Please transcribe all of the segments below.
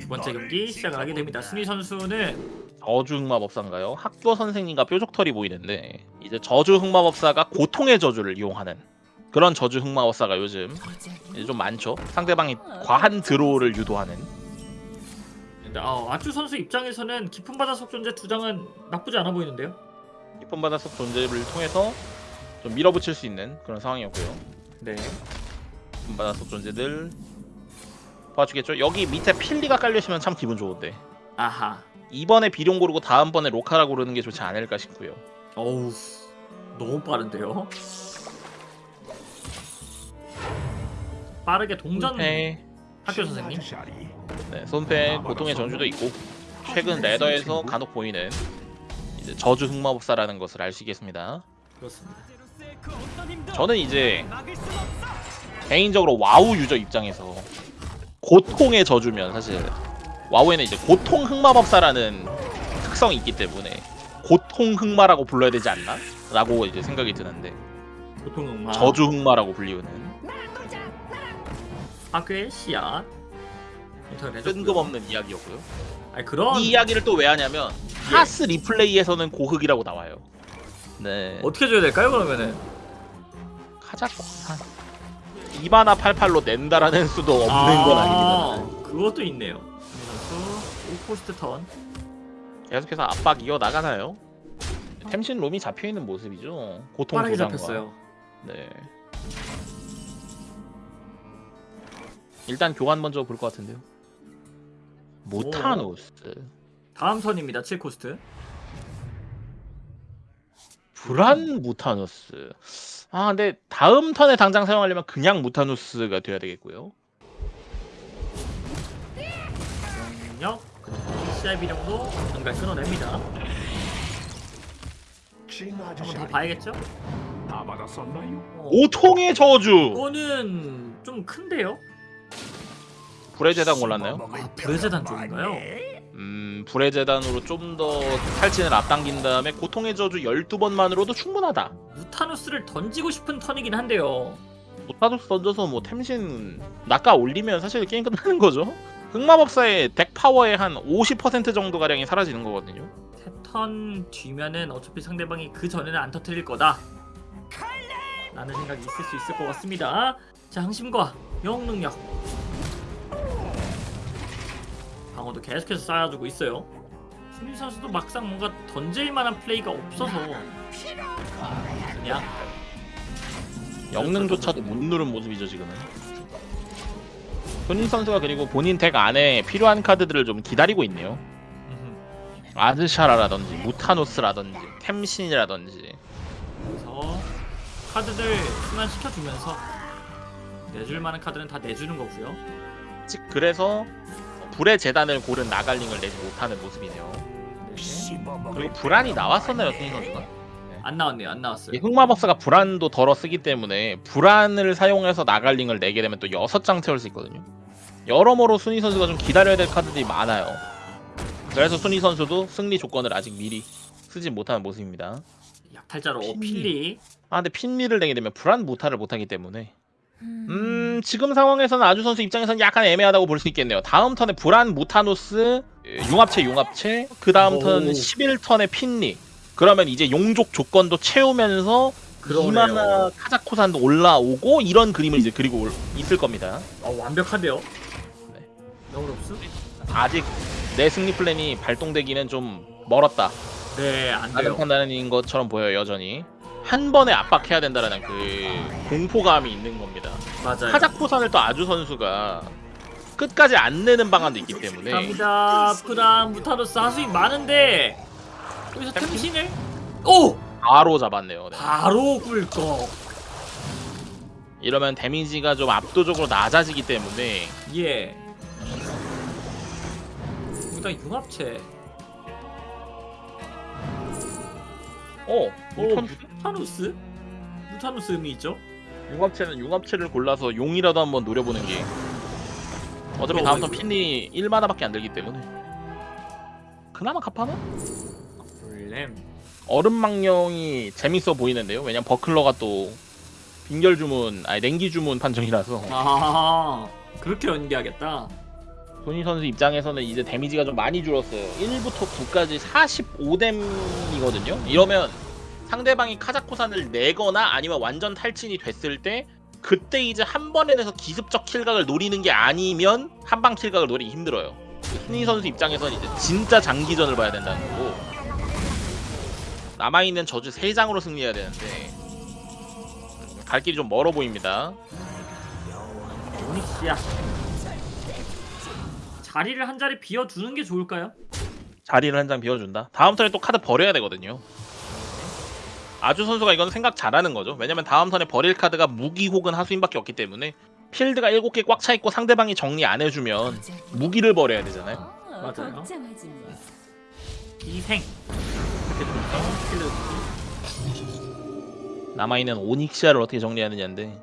두 번째 경기 시작을 하게 됩니다. 순위 선수는 저주 흑마법사인가요? 학교 선생님과 뾰족털이 보이는데 이제 저주 흑마법사가 고통의 저주를 이용하는 그런 저주 흑마법사가 요즘 이제 좀 많죠. 상대방이 과한 드로우를 유도하는 어, 아쭈 선수 입장에서는 깊은 바닷속 존재 두 장은 나쁘지 않아 보이는데요. 깊은 바닷속 존재를 통해서 좀 밀어붙일 수 있는 그런 상황이었고요. 네. 깊은 바닷속 존재들 봐주겠죠? 여기 밑에 필리가 깔려있으면 참 기분 좋은데 아하. 이번에 비룡 고르고 다음번에 로카라 고르는 게 좋지 않을까 싶고요. 어우. 너무 빠른데요. 빠르게 동전 손패, 학교 선생님. 네, 손패 고통의 전주도 있고 최근 레더에서 간혹 보이는 이제 저주 흑마법사라는 것을 알수 있겠습니다. 그렇습니다. 저는 이제 개인적으로 와우 유저 입장에서 고통의 저주면 사실 와우에는 이제 고통 흑마법사라는 특성이 있기 때문에 고통 흑마라고 불러야 되지 않나? 라고 이제 생각이 드는데 보통 음악. 저주 흑마라고 불리우는 학교의 씨앗. 뜬금없는 이야기였고요. 아니 그런 이 이야기를 또 왜 하냐면 하스 리플레이에서는 고흑이라고 나와요. 네. 어떻게 줘야 될까요 그러면은? 카자코 한 2바나 88로 낸다라는 수도 없는 건 아닙니다. 그것도 있네요. 이 선수 오포스트 턴. 계속해서 압박 이어 나가나요? 템신 롬이 잡혀 있는 모습이죠. 고통 빠르게. 잡혔어요. 네. 일단 교환 먼저 볼 것 같은데요. 모타누스, 다음 턴입니다. 7코스트. 브란 무타누스. 아 근데 다음 턴에 당장 사용하려면 그냥 무타누스가 돼야 되겠고요. 영역. 시야 비령도 전갈 끊어냅니다. 한번 더 봐야겠죠? 다 받았었나요? 어, 오통의 저주. 이거는 좀 큰데요? 불의 제단 골랐나요? 아, 불의 제단 쪽인가요? 음, 불의 제단으로 좀 더 탈진을 앞당긴 다음에 고통의 저주 12번만으로도 충분하다. 무타누스를 던지고 싶은 턴이긴 한데요. 무타누스 던져서 뭐 탐신 낚아 올리면 사실 게임 끝나는 거죠. 흑마법사의 덱 파워의 한 50% 정도 가량이 사라지는 거거든요. 세 턴 뒤면은 어차피 상대방이 그 전에는 안 터뜨릴 거다. 라는 생각이 있을 수 있을 것 같습니다. 자, 항심과 영웅 능력. 방어도 계속해서 쌓아주고 있어요. 승민 선수도 막상 뭔가 던질 만한 플레이가 없어서 그냥 영능조차도 못 누른 모습이죠 지금은. 손인 선수가 그리고 본인 덱 안에 필요한 카드들을 좀 기다리고 있네요. 아드샤라라든지 무타노스라든지 템신이라든지 그래서 카드들 순환시켜주면서 내줄 만한 카드는 다 내주는 거고요. 즉 그래서 불의 재단을 고른 나갈링을 내지 못하는 모습이네요. 네. 그리고 불안이 나왔었나요, 손인 선수가? 안 나왔네요. 안 나왔어요. 이 흑마법사가 불안도 덜어 쓰기 때문에 불안을 사용해서 나갈링을 내게 되면 또 6장 채울 수 있거든요. 여러모로 순위 선수가 좀 기다려야 될 카드들이 많아요. 그래서 순위 선수도 승리 조건을 아직 미리 쓰지 못하는 모습입니다. 약탈자로 핀리. 필리. 아 근데 핀미를 내게 되면 불안 무타를 못하기 때문에 음 지금 상황에서는 아주 선수 입장에서는 약간 애매하다고 볼 수 있겠네요. 다음 턴에 불안 무타노스 융합체 융합체 그 다음 오. 턴 11턴에 핀리 그러면 이제 용족 조건도 채우면서. 이마나 카자코산도 올라오고 이런 그림을 이제 그리고 올- 있을 겁니다. 어, 완벽한데요. 네. 너우롭스? 아직 내 승리 플랜이 발동되기는 좀 멀었다. 네, 안 돼요. 판단인 것처럼 보여요 여전히. 한 번에 압박해야 된다는 그 공포감이 있는 겁니다. 맞아요. 카자코산을 또 아주 선수가 끝까지 안 내는 방안도 있기 때문에 갑니다. 프랑 무타로스 하수인 많은데 여기서 템신을 오 바로 잡았네요. 네. 바로 꿀꺽. 이러면 데미지가 좀 압도적으로 낮아지기 때문에 예. 일단 융합체. 어오 무탄- 무타누스? 무타누스 의미 있죠? 융합체는 융합체를 골라서 용이라도 한번 노려보는 게 어차피 어, 다음 턴 이거- 핀이 1마나밖에 안 들기 때문에 그나마 갑하나? 블렘. 얼음망령이 재밌어 보이는데요. 왜냐면 버클러가 또 빙결 주문, 아니 냉기 주문 판정이라서 아 그렇게 연기하겠다. 도니 선수 입장에서는 이제 데미지가 좀 많이 줄었어요. 1부터 9까지 45뎀이거든요. 이러면 상대방이 카자코산을 내거나 아니면 완전 탈진이 됐을 때 그때 이제 한 번에 내서 기습적 킬각을 노리는 게 아니면 한방 킬각을 노리기 힘들어요. 흔히 선수 입장에서는 이제 진짜 장기전을 봐야 된다는 거고 남아있는 저주 3장으로 승리해야 되는데 갈 길이 좀 멀어 보입니다. 오닉스야. 자리를 한 자리 비워두는 게 좋을까요? 자리를 한 장 비워준다. 다음 턴에 또 카드 버려야 되거든요. 아주 선수가 이건 생각 잘하는 거죠. 왜냐면 다음 턴에 버릴 카드가 무기 혹은 하수인밖에 없기 때문에 필드가 7개 꽉 차 있고 상대방이 정리 안 해주면 무기를 버려야 되잖아요. 맞아요. 희생. 이렇게 되면서 킬러 남아있는 오닉시아를 어떻게 정리하느냐인데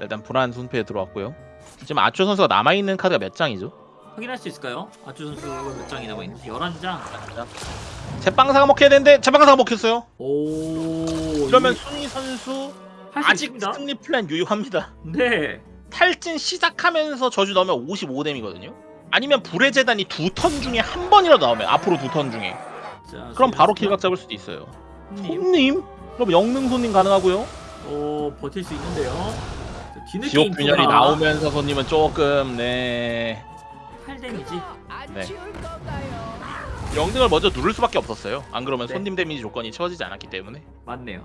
일단 불안 손패에 들어왔고요. 지금 아초 선수가 남아있는 카드가 몇 장이죠? 확인할 수 있을까요? 아주 선수 몇 장이 남아 있는지 11장. 제빵사가 먹혀야 되는데 제빵사가 먹혔어요. 오. 이러면 순위 선수 아직 있습니다. 승리 플랜 유효합니다. 네. 탈진 시작하면서 저주 넣으면 55뎀이거든요. 아니면 불의 재단이 두 턴 중에 한 번이라도 나오면 앞으로 두 턴 중에 자, 그럼 바로. kill각 잡을 수도 있어요. 손님. 손님? 그럼 영능 손님 가능하고요. 오 버틸 수 있는데요. 지옥 균열이 나오면서 손님은 조금 네 8데미지. 네. 영능을 먼저 누를 수밖에 없었어요. 안 그러면 네. 손님 데미지 조건이 채워지지 않았기 때문에 맞네요.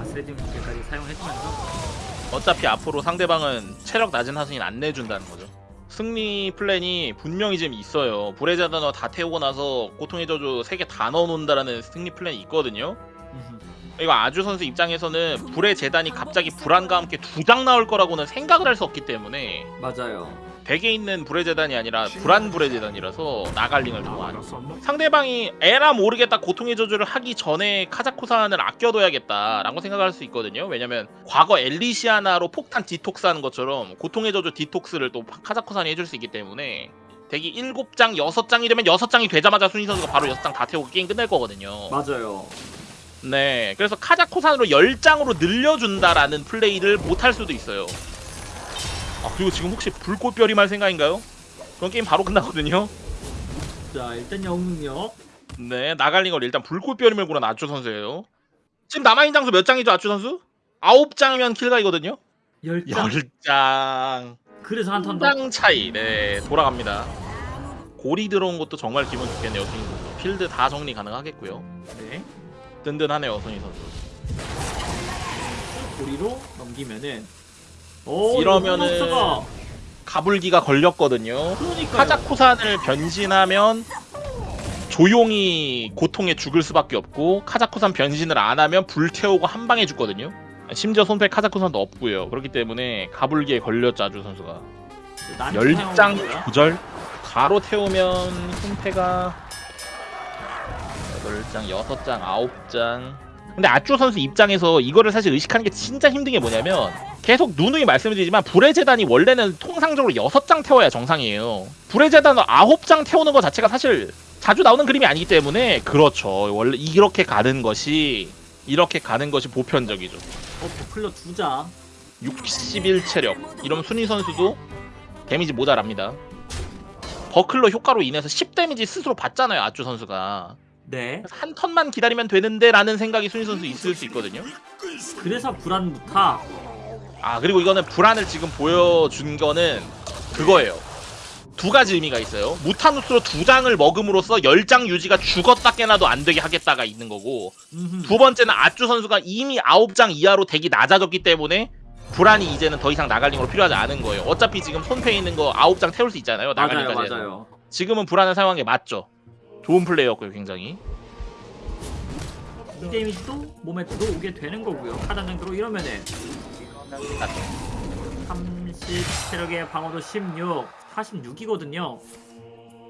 아스레딘 무게까지 사용해주면서 어차피 앞으로 상대방은 체력 낮은 하수인 안 내준다는 거죠. 승리 플랜이 분명히 좀 있어요. 재단어 다 태우고 나서 고통의 저주 3개 다 넣어놓는다라는 승리 플랜이 있거든요. 이거 아주 선수 입장에서는 불의 재단이 갑자기 불안과 함께 두 장 나올 거라고는 생각을 할 수 없기 때문에 맞아요. 덱에 있는 불의 재단이 아니라 불안 불의 재단이라서 나갈링을. 받았었나? 상대방이 에라 모르겠다 고통의 저주를 하기 전에 카자코산을 아껴둬야겠다라고 생각할 수 있거든요. 왜냐면 과거 엘리시아나로 폭탄 디톡스 하는 것처럼 고통의 저주 디톡스를 또 카자코산이 해줄 수 있기 때문에 덱이 7장, 6장이 되면 6장이 되자마자 순위 선수가 바로 6장 다 태우고 게임 끝낼 거거든요. 맞아요. 네, 그래서 카자코산으로 10장으로 늘려준다라는 플레이를 못할 수도 있어요. 아, 그리고 지금 혹시 불꽃별이 말 생각인가요? 그럼 게임 바로 끝나거든요. 자 일단 영능력 네, 나갈링을 일단 불꽃별이 물고 난 아추 선수예요. 지금 남아있는 장수 몇 장이죠, 아추 선수? 9장이면 킬각이거든요? 10장. 10장. 그래서 한턴 더. 장 차이. 네, 돌아갑니다. 고리 들어온 것도 정말 기분 좋겠네요, 손희 선수. 필드 다 정리 가능하겠고요. 네. 든든하네요, 손희 선수. 고리로 넘기면은 오 이러면은 가불기가 걸렸거든요. 그러니까 카자코산을 변신하면 조용히 고통에 죽을 수밖에 없고 카자코산 변신을 안 하면 불 태우고 한 방에 죽거든요. 심지어 손패 카자코산도 없고요. 그렇기 때문에 가불기에 걸렸죠 아주 선수가. 열장 조절 가로 태우면 손패가 8장, 6장, 9장. 근데 아쭈 선수 입장에서 이거를 사실 의식하는 게 진짜 힘든 게 뭐냐면 계속 누누이 말씀드리지만 불의 재단이 원래는 통상적으로 6장 태워야 정상이에요. 불의 재단을 9장 태우는 것 자체가 사실 자주 나오는 그림이 아니기 때문에 그렇죠. 원래 이렇게 가는 것이 이렇게 가는 것이 보편적이죠. 어 buckler 두 장. 61 체력. 이러면 순위 선수도 데미지 모자랍니다. buckler 효과로 인해서 10 데미지 스스로 받잖아요, 아쭈 선수가. 네. 한 턴만 기다리면 되는데 라는 생각이 순위 선수 있을 수 있거든요. 그래서 불안 무타. 아 그리고 이거는 불안을 지금 보여준 거는 그거예요. 두 가지 의미가 있어요. 무타누스로 두 장을 먹음으로써 10장 유지가 죽었다 깨나도 안 되게 하겠다가 있는 거고. 두 번째는 아쭈 선수가 이미 9장 이하로 덱이 낮아졌기 때문에 불안이 이제는 더 이상 나갈링으로 필요하지 않은 거예요. 어차피 지금 손패에 있는 거 9장 태울 수 있잖아요. 맞아요 나갈링까지 해서. 맞아요. 지금은 불안을 사용한 게 맞죠. 좋은 플레이였고요, 굉장히. 이 데미지도 몸에 들어오게 되는 거고요. 카단장으로 이러면은 30 체력의 방어도 16, 46이거든요.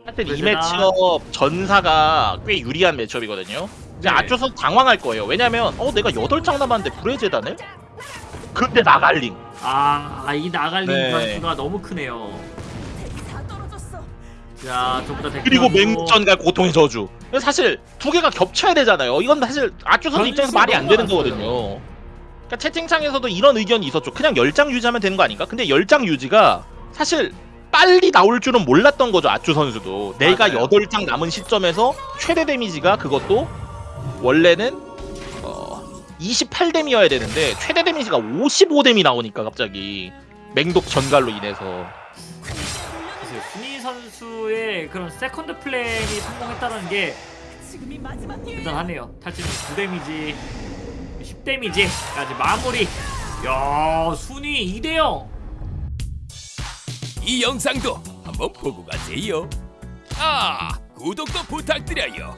하여튼 이 그러잖아. 매치업 전사가 꽤 유리한 매치업이거든요. 이제 네. 선수 당황할 거예요. 왜냐면 어 내가 8장 남았는데 불의 재단을? 근데 나갈링. 아, 이 나갈린 네. 변수가 너무 크네요. 다. 자, 저보다 덱 그리고. 맹전갈 고통의 저주. 사실 두 개가 겹쳐야 되잖아요. 이건 사실 변수 입장에서 말이 안 되는. 거거든요. 그러니까 채팅창에서도 이런 의견이 있었죠. 그냥 10장 유지하면 되는 거 아닌가? 근데 10장 유지가 사실 빨리 나올 줄은 몰랐던 거죠 아쭈 선수도 내가 맞아요. 8장 남은 시점에서 최대 데미지가 그것도 원래는 어 28뎀이어야 되는데 최대 데미지가 55뎀이 나오니까 갑자기 맹독 전갈로 인해서 순위 선수의 그런 세컨드 플랜이 성공했다는 게 지금이 마지막 기회야. 대단하네요. 탈진 9 데미지, 10데미지까지 마무리. 야, 순위 2대 0. 이 영상도 한번 보고 가세요. 아, 구독도 부탁드려요.